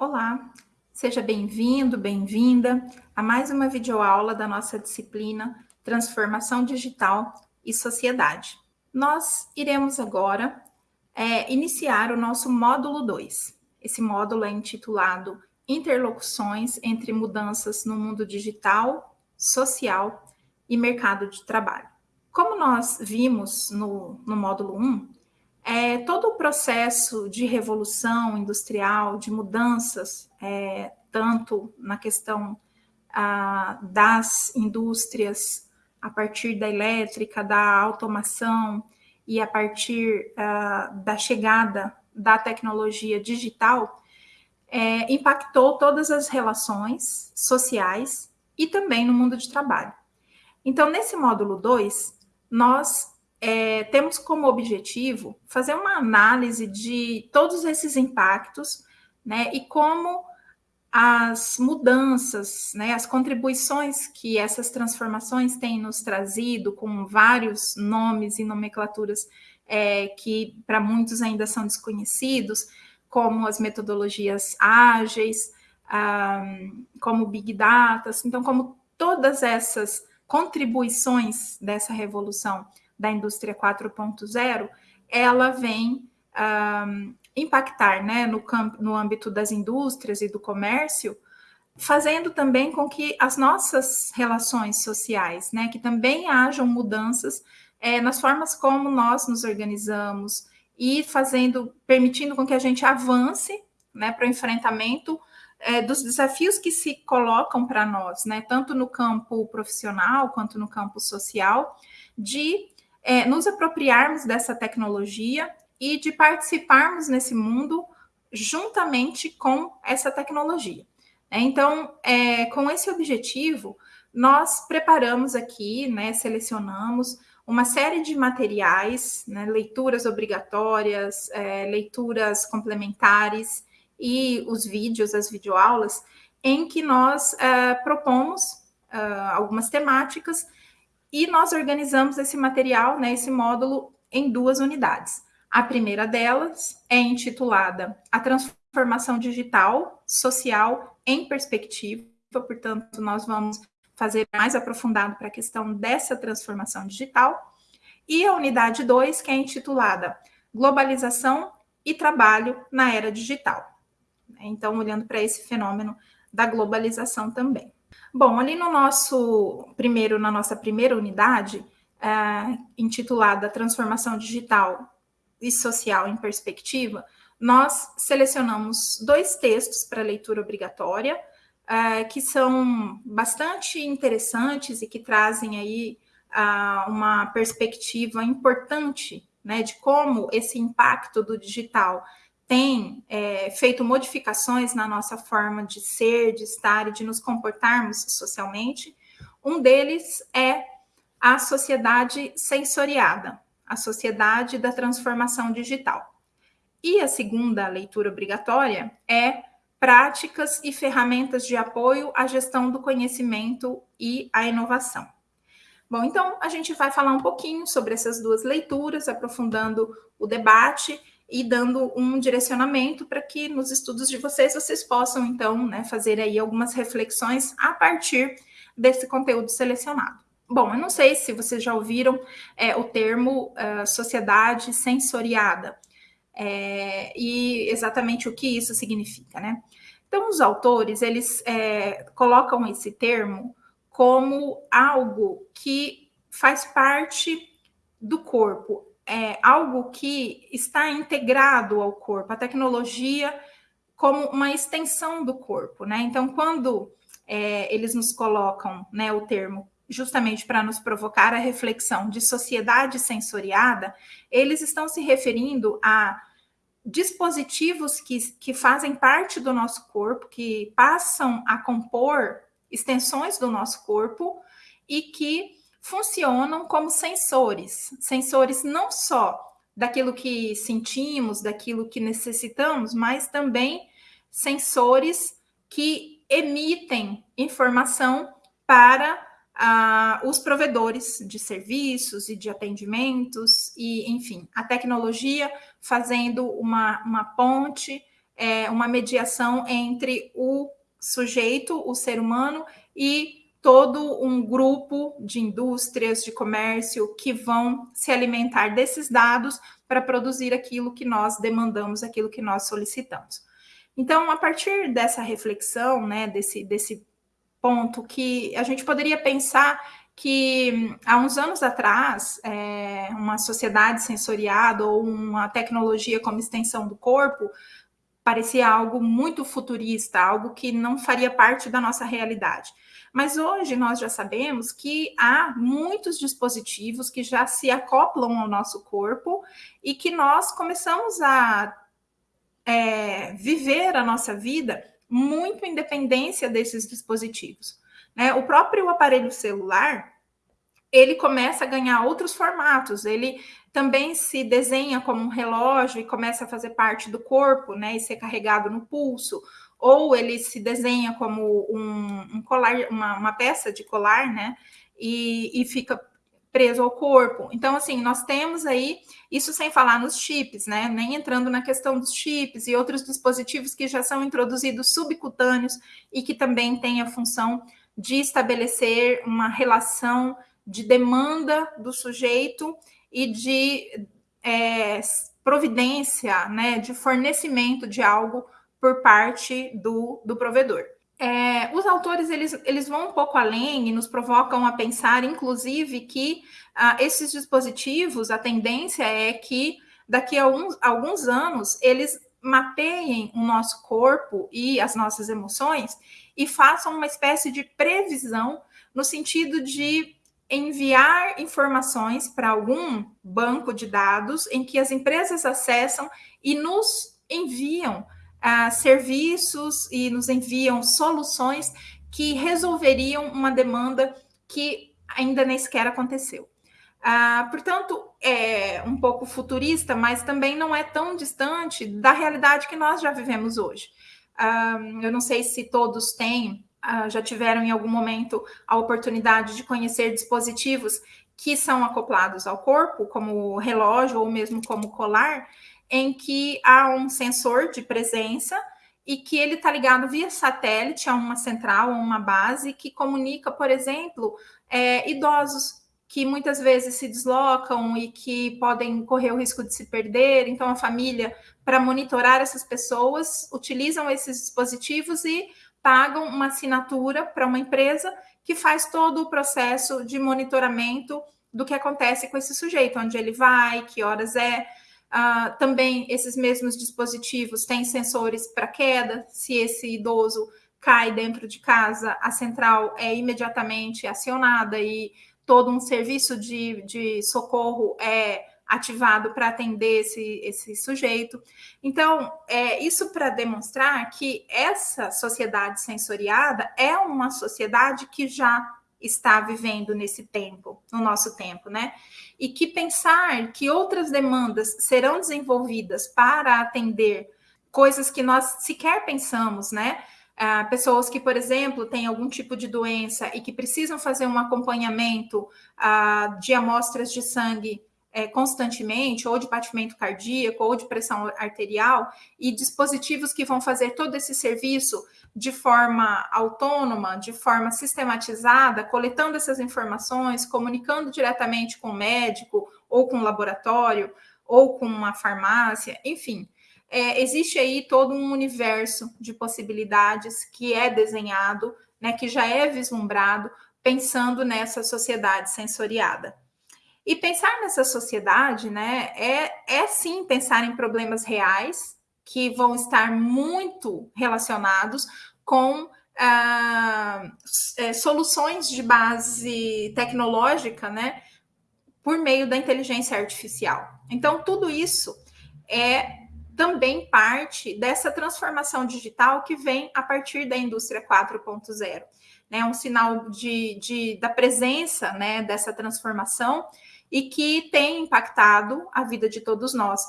Olá, seja bem-vindo, bem-vinda a mais uma videoaula da nossa disciplina Transformação Digital e Sociedade. Nós iremos agora é, iniciar o nosso módulo 2. Esse módulo é intitulado Interlocuções entre mudanças no mundo digital, social e mercado de trabalho. Como nós vimos no, no módulo 1, é, todo o processo de revolução industrial, de mudanças, é, tanto na questão das indústrias, a partir da elétrica, da automação e a partir da chegada da tecnologia digital, é, impactou todas as relações sociais e também no mundo de trabalho. Então, nesse módulo 2, nós é, temos como objetivo fazer uma análise de todos esses impactos, né, e como as mudanças, né, as contribuições que essas transformações têm nos trazido, com vários nomes e nomenclaturas é, que para muitos ainda são desconhecidos, como as metodologias ágeis, um, como Big Data, então, como todas essas contribuições dessa revolução da indústria 4.0, ela vem um, impactar né, no, campo, no âmbito das indústrias e do comércio, fazendo também com que as nossas relações sociais, né, que também hajam mudanças é, nas formas como nós nos organizamos e fazendo, permitindo com que a gente avance né, para o enfrentamento é, dos desafios que se colocam para nós, né, tanto no campo profissional quanto no campo social, de é, nos apropriarmos dessa tecnologia e de participarmos nesse mundo juntamente com essa tecnologia. É, então, é, com esse objetivo, nós preparamos aqui, né, selecionamos uma série de materiais, né, leituras obrigatórias, é, leituras complementares e os vídeos, as videoaulas, em que nós é, propomos é, algumas temáticas e nós organizamos esse material, né, esse módulo, em duas unidades. A primeira delas é intitulada A Transformação Digital Social em Perspectiva, portanto, nós vamos fazer mais aprofundado para a questão dessa transformação digital. E a unidade 2, que é intitulada Globalização e Trabalho na Era Digital. Então, olhando para esse fenômeno da globalização também. Bom, ali no nosso primeiro, na nossa primeira unidade, é, intitulada Transformação Digital e Social em Perspectiva, nós selecionamos dois textos para leitura obrigatória, é, que são bastante interessantes e que trazem aí uma perspectiva importante né, de como esse impacto do digital tem é, feito modificações na nossa forma de ser, de estar e de nos comportarmos socialmente. Um deles é a sociedade sensoriada, a sociedade da transformação digital. E a segunda leitura obrigatória é práticas e ferramentas de apoio à gestão do conhecimento e à inovação. Bom, então a gente vai falar um pouquinho sobre essas duas leituras, aprofundando o debate e dando um direcionamento para que nos estudos de vocês vocês possam então né, fazer aí algumas reflexões a partir desse conteúdo selecionado. Bom, eu não sei se vocês já ouviram é, o termo uh, sociedade sensoriada é, e exatamente o que isso significa, né? Então, os autores eles é, colocam esse termo como algo que faz parte do corpo, é, algo que está integrado ao corpo, a tecnologia como uma extensão do corpo, né? Então, quando é, eles nos colocam né, o termo justamente para nos provocar a reflexão de sociedade sensoriada, eles estão se referindo a dispositivos que, que fazem parte do nosso corpo, que passam a compor extensões do nosso corpo e que funcionam como sensores, sensores não só daquilo que sentimos, daquilo que necessitamos, mas também sensores que emitem informação para ah, os provedores de serviços e de atendimentos, e enfim, a tecnologia fazendo uma, uma ponte é, uma mediação entre o sujeito, o ser humano, e todo um grupo de indústrias, de comércio que vão se alimentar desses dados para produzir aquilo que nós demandamos, aquilo que nós solicitamos. Então, a partir dessa reflexão, né, desse, desse ponto que a gente poderia pensar que há uns anos atrás, é, uma sociedade sensoriada ou uma tecnologia como extensão do corpo parecia algo muito futurista, algo que não faria parte da nossa realidade. Mas hoje nós já sabemos que há muitos dispositivos que já se acoplam ao nosso corpo e que nós começamos a é, viver a nossa vida muito em dependência desses dispositivos. Né? O próprio aparelho celular, ele começa a ganhar outros formatos, ele também se desenha como um relógio e começa a fazer parte do corpo, né, e ser carregado no pulso, ou ele se desenha como um, um colar, uma, uma, peça de colar, né, e, e fica preso ao corpo. Então, assim, nós temos aí, isso sem falar nos chips, né? Nem entrando na questão dos chips e outros dispositivos que já são introduzidos subcutâneos e que também têm a função de estabelecer uma relação de demanda do sujeito e de é, providência, né? De fornecimento de algo por parte do, do provedor. É, os autores eles, eles vão um pouco além e nos provocam a pensar, inclusive, que ah, esses dispositivos, a tendência é que daqui a alguns, alguns anos eles mapeiem o nosso corpo e as nossas emoções e façam uma espécie de previsão no sentido de enviar informações para algum banco de dados em que as empresas acessam e nos enviam uh, serviços e nos enviam soluções que resolveriam uma demanda que ainda nem sequer aconteceu. Uh, portanto, é um pouco futurista, mas também não é tão distante da realidade que nós já vivemos hoje. Uh, eu não sei se todos têm, uh, já tiveram em algum momento a oportunidade de conhecer dispositivos que são acoplados ao corpo, como relógio ou mesmo como colar, em que há um sensor de presença e que ele está ligado via satélite a uma central, a uma base, que comunica, por exemplo, é, idosos que muitas vezes se deslocam e que podem correr o risco de se perder. Então, a família, para monitorar essas pessoas, utilizam esses dispositivos e pagam uma assinatura para uma empresa que faz todo o processo de monitoramento do que acontece com esse sujeito, onde ele vai, que horas é, Uh, também esses mesmos dispositivos têm sensores para queda. Se esse idoso cai dentro de casa, a central é imediatamente acionada e todo um serviço de, de socorro é ativado para atender esse, esse sujeito. Então, é isso para demonstrar que essa sociedade sensoriada é uma sociedade que já está vivendo nesse tempo, no nosso tempo, né? E que pensar que outras demandas serão desenvolvidas para atender coisas que nós sequer pensamos, né? Ah, pessoas que, por exemplo, têm algum tipo de doença e que precisam fazer um acompanhamento ah, de amostras de sangue é, constantemente, ou de batimento cardíaco, ou de pressão arterial, e dispositivos que vão fazer todo esse serviço de forma autônoma, de forma sistematizada, coletando essas informações, comunicando diretamente com o médico, ou com o laboratório, ou com uma farmácia, enfim. É, existe aí todo um universo de possibilidades que é desenhado, né, que já é vislumbrado, pensando nessa sociedade sensoriada. E pensar nessa sociedade, né, é, é sim pensar em problemas reais, que vão estar muito relacionados com ah, é, soluções de base tecnológica, né, por meio da inteligência artificial. Então, tudo isso é também parte dessa transformação digital que vem a partir da indústria 4.0. Né, um sinal de, de, da presença né, dessa transformação e que tem impactado a vida de todos nós.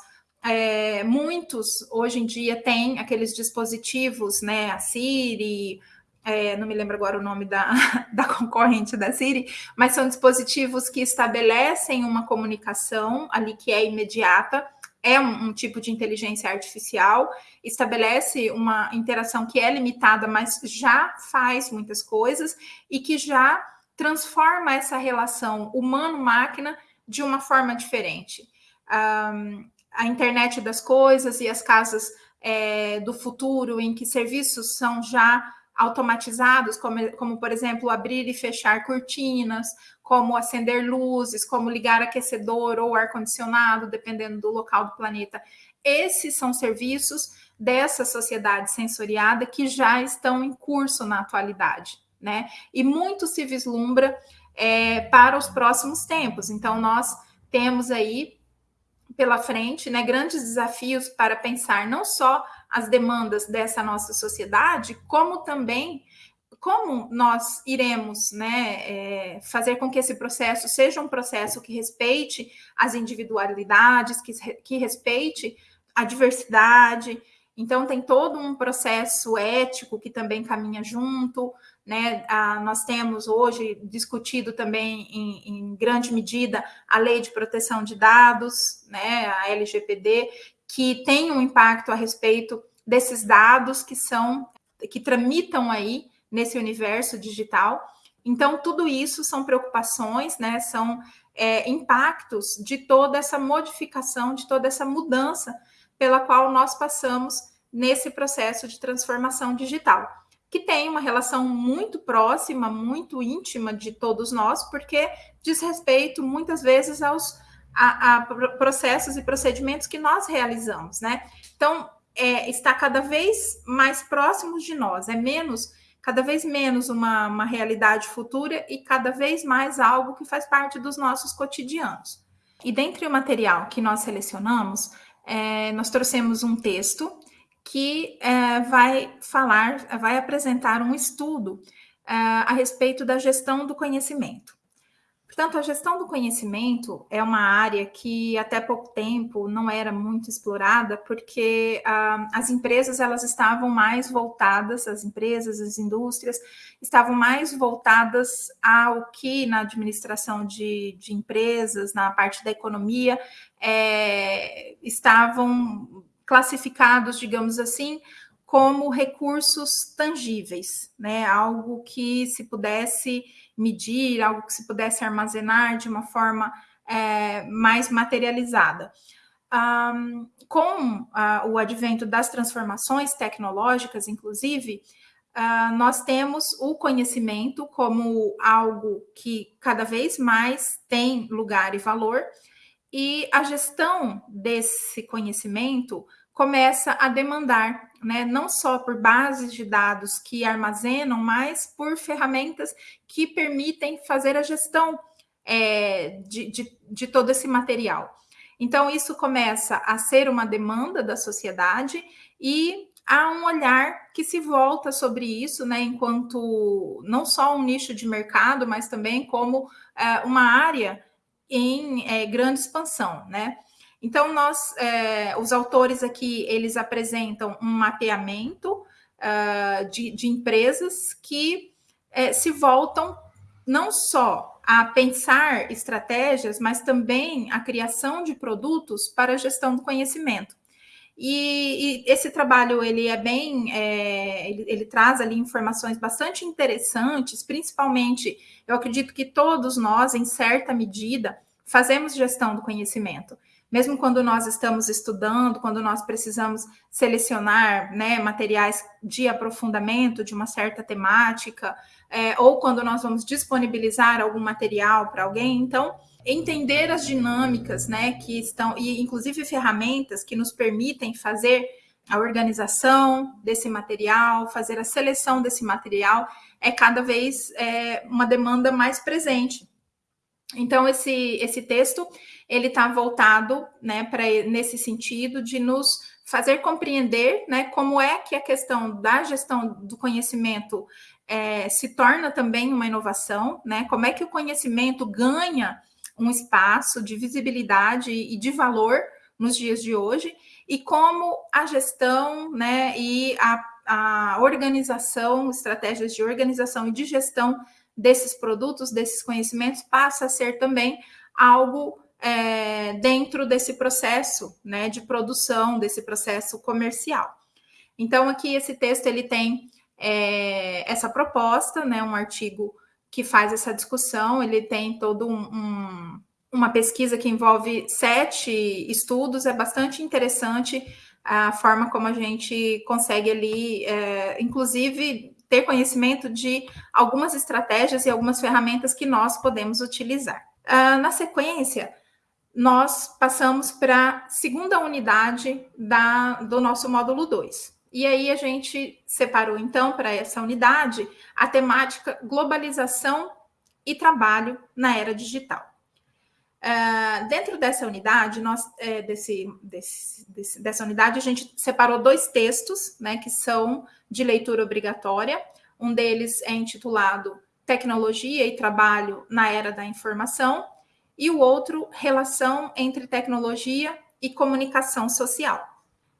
É, muitos hoje em dia têm aqueles dispositivos, né? A Siri, é, não me lembro agora o nome da, da concorrente da Siri, mas são dispositivos que estabelecem uma comunicação ali que é imediata é um, um, tipo de inteligência artificial, estabelece uma interação que é limitada, mas já faz muitas coisas e que já transforma essa relação humano-máquina de uma forma diferente. Um, a internet das coisas e as casas é, do futuro, em que serviços são já automatizados, como, como, por exemplo, abrir e fechar cortinas, como acender luzes, como ligar aquecedor ou ar-condicionado, dependendo do local do planeta. Esses são serviços dessa sociedade sensoriada que já estão em curso na atualidade, né? E muito se vislumbra é, para os próximos tempos. Então, nós temos aí pela frente, né, grandes desafios para pensar não só as demandas dessa nossa sociedade, como também como nós iremos né, é, fazer com que esse processo seja um processo que respeite as individualidades, que, que respeite a diversidade. Então, tem todo um processo ético que também caminha junto. Né? Ah, nós temos hoje discutido também, em, em, grande medida, a lei de proteção de dados, né? a LGPD, que tem um impacto a respeito desses dados que são que tramitam aí nesse universo digital. Então, tudo isso são preocupações, né? São é, impactos de toda essa modificação, de toda essa mudança pela qual nós passamos nesse processo de transformação digital, que tem uma relação muito próxima, muito íntima de todos nós, porque diz respeito muitas vezes aos a, a processos e procedimentos que nós realizamos, né? Então, é, está cada vez mais próximos de nós, é menos cada vez menos uma, uma realidade futura e cada vez mais algo que faz parte dos nossos cotidianos. E dentre o material que nós selecionamos, é, nós trouxemos um texto que é, vai falar, vai apresentar um estudo é, a respeito da gestão do conhecimento. Portanto, a gestão do conhecimento é uma área que até pouco tempo não era muito explorada, porque ah, as empresas elas estavam mais voltadas, as empresas, as indústrias estavam mais voltadas ao que na administração de, de empresas, na parte da economia, é, estavam classificados, digamos assim, como recursos tangíveis, né? Algo que se pudesse medir, algo que se pudesse armazenar de uma forma é, mais materializada. Um, com uh, o advento das transformações tecnológicas, inclusive, uh, nós temos o conhecimento como algo que cada vez mais tem lugar e valor, e a gestão desse conhecimento começa a demandar, né, não só por bases de dados que armazenam, mas por ferramentas que permitem fazer a gestão é, de, de, de todo esse material. Então, isso começa a ser uma demanda da sociedade e há um olhar que se volta sobre isso, né, enquanto não só um nicho de mercado, mas também como é, uma área em é, grande expansão, né? Então, nós, é, os autores aqui, eles apresentam um mapeamento uh, de, de, empresas que é, se voltam não só a pensar estratégias, mas também a criação de produtos para a gestão do conhecimento. E, e esse trabalho ele é bem, é, ele, ele traz ali informações bastante interessantes, principalmente, eu acredito que todos nós, em certa medida, fazemos gestão do conhecimento mesmo quando nós estamos estudando, quando nós precisamos selecionar né, materiais de aprofundamento de uma certa temática, é, ou quando nós vamos disponibilizar algum material para alguém, então entender as dinâmicas, né, que estão e inclusive ferramentas que nos permitem fazer a organização desse material, fazer a seleção desse material é cada vez é, uma demanda mais presente. Então esse esse texto ele está voltado né, para nesse sentido de nos fazer compreender né, como é que a questão da gestão do conhecimento é, se torna também uma inovação, né? Como é que o conhecimento ganha um espaço de visibilidade e de valor nos dias de hoje, e como a gestão né, e a, a organização, estratégias de organização e de gestão desses produtos, desses conhecimentos, passa a ser também algo é, dentro desse processo né, de produção, desse processo comercial. Então, aqui esse texto ele tem é, essa proposta, né, um artigo que faz essa discussão, ele tem todo um, um, uma pesquisa que envolve sete estudos, é bastante interessante a forma como a gente consegue ali, é, inclusive, ter conhecimento de algumas estratégias e algumas ferramentas que nós podemos utilizar. Uh, na sequência, nós passamos para a segunda unidade da, do nosso módulo 2. E aí a gente separou, então, para essa unidade a temática globalização e trabalho na era digital. Uh, dentro dessa unidade, nós, é, desse, desse, desse, dessa unidade, a gente separou dois textos, né, que são de leitura obrigatória. Um deles é intitulado Tecnologia e Trabalho na Era da Informação, e o outro, Relação entre Tecnologia e Comunicação Social.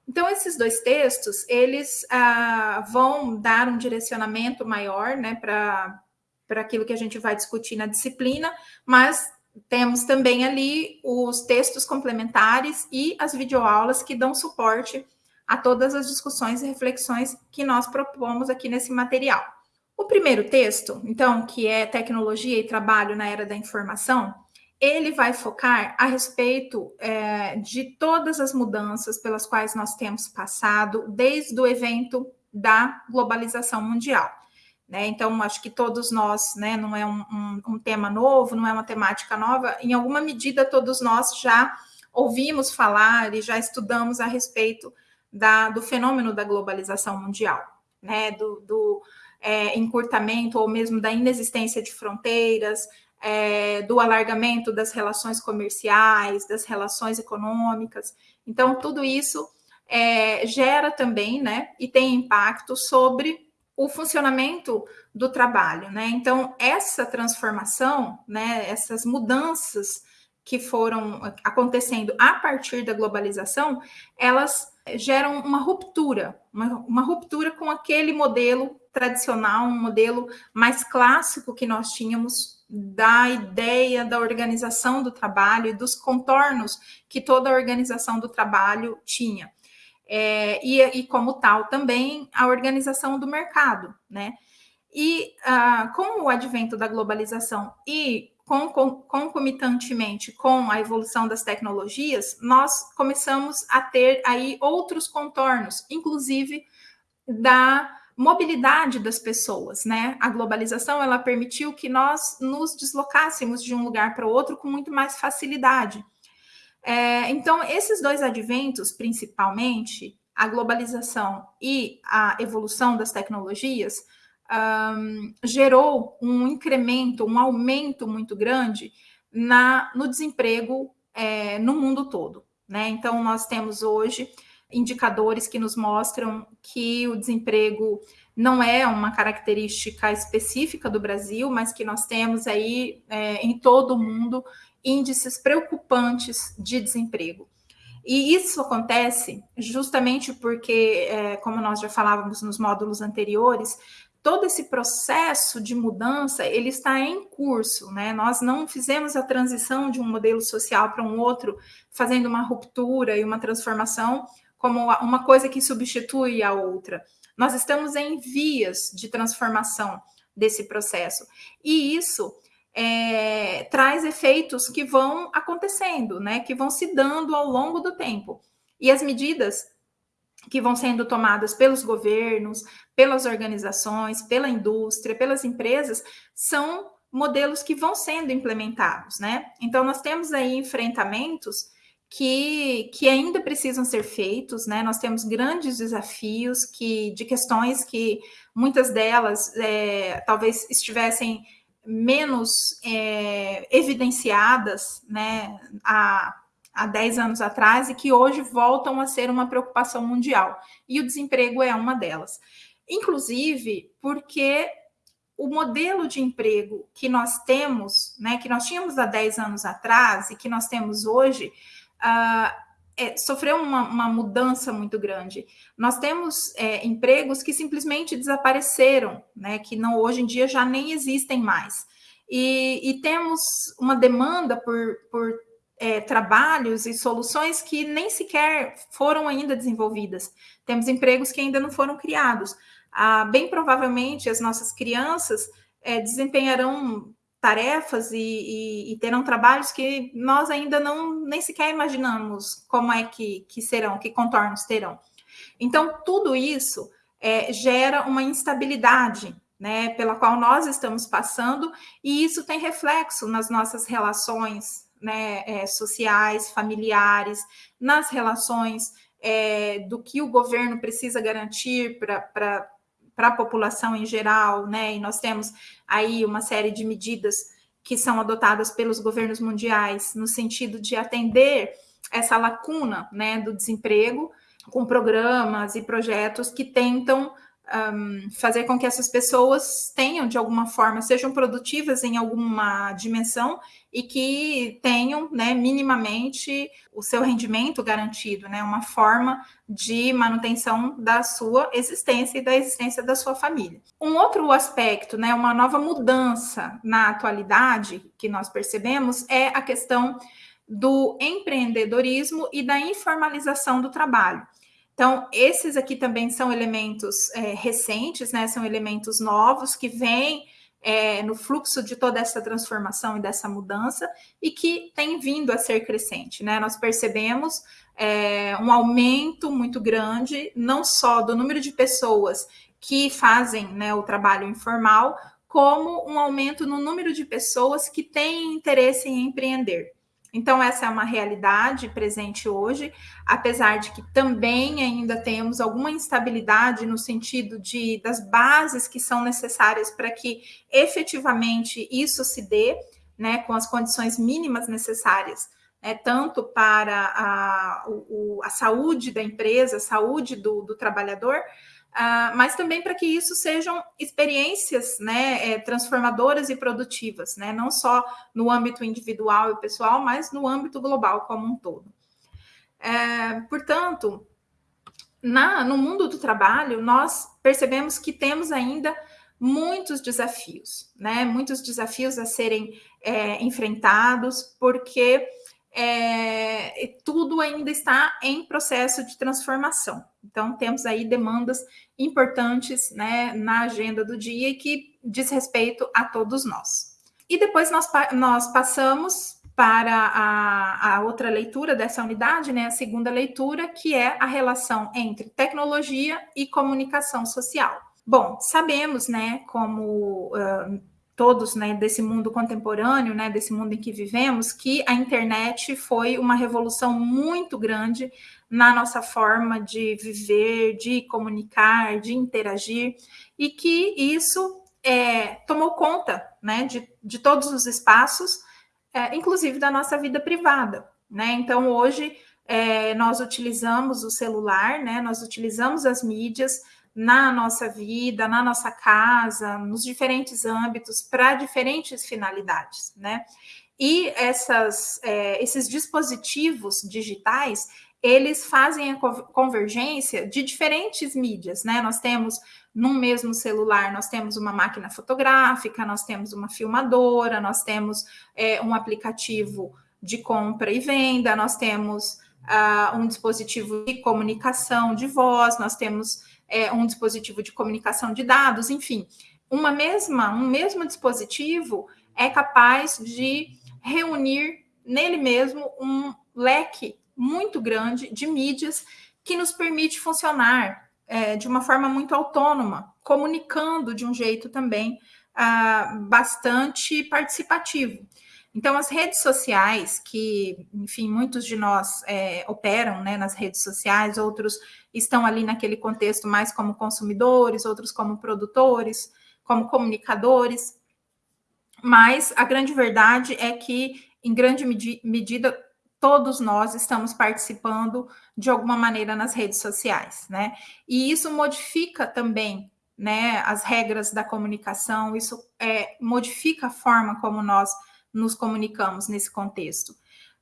Então, esses dois textos, eles ah, vão dar um direcionamento maior né, para aquilo que a gente vai discutir na disciplina, mas temos também ali os textos complementares e as videoaulas que dão suporte a todas as discussões e reflexões que nós propomos aqui nesse material. O primeiro texto, então, que é Tecnologia e Trabalho na Era da Informação, ele vai focar a respeito é, de todas as mudanças pelas quais nós temos passado desde o evento da globalização mundial. Né? Então, acho que todos nós, né, não é um, um, um, tema novo, não é uma temática nova, em alguma medida todos nós já ouvimos falar e já estudamos a respeito da, do fenômeno da globalização mundial, né? do, do é, encurtamento ou mesmo da inexistência de fronteiras, é, do alargamento das relações comerciais, das relações econômicas. Então, tudo isso é, gera também, né, e tem impacto sobre o funcionamento do trabalho, né? Então, essa transformação, né, essas mudanças que foram acontecendo a partir da globalização, elas geram uma ruptura, uma, uma ruptura com aquele modelo tradicional, um modelo mais clássico que nós tínhamos da ideia da organização do trabalho e dos contornos que toda a organização do trabalho tinha é, e, e, como tal também a organização do mercado, né? E ah, com o advento da globalização e com, com, concomitantemente com a evolução das tecnologias, nós começamos a ter aí outros contornos, inclusive da mobilidade das pessoas, né? A globalização ela permitiu que nós nos deslocássemos de um lugar para o outro com muito mais facilidade. É, então, esses dois adventos, principalmente, a globalização e a evolução das tecnologias, um, gerou um incremento, um aumento muito grande na, no desemprego é, no mundo todo. Né? Então, nós temos hoje indicadores que nos mostram que o desemprego não é uma característica específica do Brasil, mas que nós temos aí é, em todo o mundo índices preocupantes de desemprego. E isso acontece justamente porque, é, como nós já falávamos nos módulos anteriores, todo esse processo de mudança ele está em curso, né? Nós não fizemos a transição de um modelo social para um outro, fazendo uma ruptura e uma transformação como uma coisa que substitui a outra. Nós estamos em vias de transformação desse processo. E isso é, traz efeitos que vão acontecendo, né? Que vão se dando ao longo do tempo. E as medidas que vão sendo tomadas pelos governos, pelas organizações, pela indústria, pelas empresas, são modelos que vão sendo implementados, né? Então, nós temos aí enfrentamentos que, que ainda precisam ser feitos, né? Nós temos grandes desafios que, de questões que muitas delas é, talvez estivessem menos é, evidenciadas né, há, há 10 anos atrás e que hoje voltam a ser uma preocupação mundial. E o desemprego é uma delas. Inclusive porque o modelo de emprego que nós temos, né, que nós tínhamos há 10 anos atrás e que nós temos hoje, uh, é, sofreu uma, uma, mudança muito grande. Nós temos é, empregos que simplesmente desapareceram, né, que não hoje em dia já nem existem mais. E, e temos uma demanda por, por é, trabalhos e soluções que nem sequer foram ainda desenvolvidas. Temos empregos que ainda não foram criados. Ah, bem provavelmente as nossas crianças é, desempenharão tarefas e, e, e, terão trabalhos que nós ainda não nem sequer imaginamos como é que, que serão, que contornos terão. Então, tudo isso é, gera uma instabilidade né, pela qual nós estamos passando, e isso tem reflexo nas nossas relações né, é, sociais, familiares, nas relações é, do que o governo precisa garantir para a população em geral, né? E nós temos aí uma série de medidas que são adotadas pelos governos mundiais no sentido de atender essa lacuna né, do desemprego, com programas e projetos que tentam um, fazer com que essas pessoas tenham, de alguma forma, sejam produtivas em alguma dimensão e que tenham, né, minimamente o seu rendimento garantido, né, uma forma de manutenção da sua existência e da existência da sua família. Um outro aspecto, né, uma nova mudança na atualidade que nós percebemos é a questão do empreendedorismo e da informalização do trabalho. Então, esses aqui também são elementos é, recentes, né? São elementos novos que vêm é, no fluxo de toda essa transformação e dessa mudança e que tem vindo a ser crescente, né? Nós percebemos é, um aumento muito grande, não só do número de pessoas que fazem né, o trabalho informal, como um aumento no número de pessoas que têm interesse em empreender. Então, essa é uma realidade presente hoje, apesar de que também ainda temos alguma instabilidade no sentido de das bases que são necessárias para que efetivamente isso se dê, né, com as condições mínimas necessárias, né, tanto para a, o, a saúde da empresa, a saúde do, do trabalhador, Uh, mas também para que isso sejam experiências né, é, transformadoras e produtivas, né, não só no âmbito individual e pessoal, mas no âmbito global como um todo. É, portanto, na, no mundo do trabalho, nós percebemos que temos ainda muitos desafios, né, muitos desafios a serem é, enfrentados, porque é, tudo ainda está em processo de transformação. Então, temos aí demandas importantes né, na agenda do dia e que diz respeito a todos nós. E depois nós, nós passamos para a, a, outra leitura dessa unidade, né, a segunda leitura, que é a relação entre tecnologia e comunicação social. Bom, sabemos, né, como uh, todos né, desse mundo contemporâneo, né, desse mundo em que vivemos, que a internet foi uma revolução muito grande na nossa forma de viver, de comunicar, de interagir, e que isso é, tomou conta né, de, de todos os espaços, é, inclusive da nossa vida privada. Né? Então, hoje, é, nós utilizamos o celular, né, nós utilizamos as mídias na nossa vida, na nossa casa, nos diferentes âmbitos, para diferentes finalidades, né? E essas, é, esses dispositivos digitais, eles fazem a convergência de diferentes mídias, né? Nós temos num mesmo celular, nós temos uma máquina fotográfica, nós temos uma filmadora, nós temos é, um aplicativo de compra e venda, nós temos uh, um dispositivo de comunicação de voz, nós temos é, um dispositivo de comunicação de dados, enfim, uma mesma, um mesmo dispositivo é capaz de reunir nele mesmo um leque muito grande de mídias que nos permite funcionar é, de uma forma muito autônoma, comunicando de um jeito também ah, bastante participativo. Então, as redes sociais, que, enfim, muitos de nós é, operam né, nas redes sociais, outros estão ali naquele contexto mais como consumidores, outros como produtores, como comunicadores, mas a grande verdade é que, em grande medi medida, todos nós estamos participando de alguma maneira nas redes sociais, né? E isso modifica também né, as regras da comunicação, isso é, modifica a forma como nós nos comunicamos nesse contexto.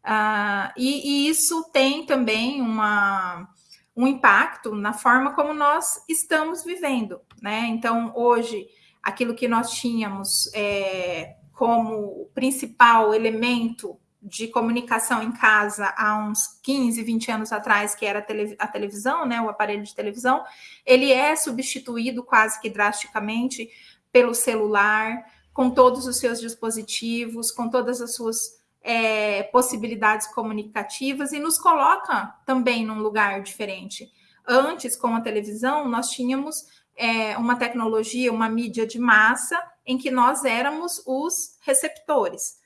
Uh, e, e, isso tem também uma, um impacto na forma como nós estamos vivendo, né? Então, hoje, aquilo que nós tínhamos é, como principal elemento de comunicação em casa há uns 15, 20 anos atrás, que era a, televisão, né, o aparelho de televisão, ele é substituído quase que drasticamente pelo celular, com todos os seus dispositivos, com todas as suas é, possibilidades comunicativas e nos coloca também num lugar diferente. Antes, com a televisão, nós tínhamos é, uma tecnologia, uma mídia de massa, em que nós éramos os receptores.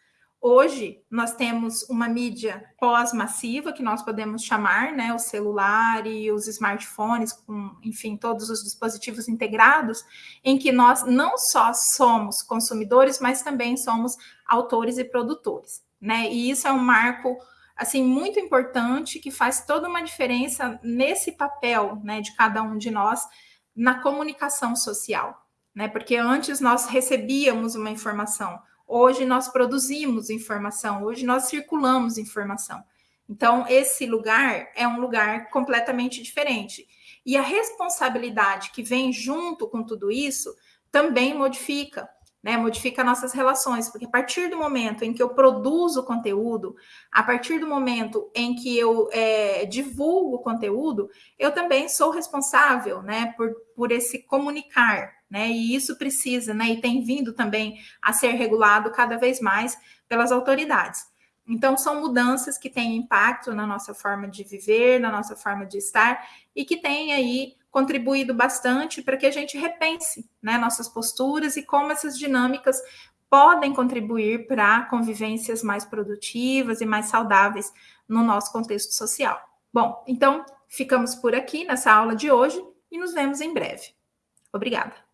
Hoje, nós temos uma mídia pós-massiva, que nós podemos chamar, né, o celular e os smartphones, com, enfim, todos os dispositivos integrados, em que nós não só somos consumidores, mas também somos autores e produtores, né? E isso é um marco assim muito importante que faz toda uma diferença nesse papel, né, de cada um de nós na comunicação social, né? Porque antes nós recebíamos uma informação, Hoje nós produzimos informação, hoje nós circulamos informação. Então, esse lugar é um lugar completamente diferente. E a responsabilidade que vem junto com tudo isso também modifica, né? Modifica nossas relações, porque a partir do momento em que eu produzo conteúdo, a partir do momento em que eu é, divulgo conteúdo, eu também sou responsável, né, por, por esse comunicar, né? E isso precisa, né? E tem vindo também a ser regulado cada vez mais pelas autoridades. Então, são mudanças que têm impacto na nossa forma de viver, na nossa forma de estar, e que têm aí contribuído bastante para que a gente repense né, nossas posturas e como essas dinâmicas podem contribuir para convivências mais produtivas e mais saudáveis no nosso contexto social. Bom, então ficamos por aqui nessa aula de hoje e nos vemos em breve. Obrigada.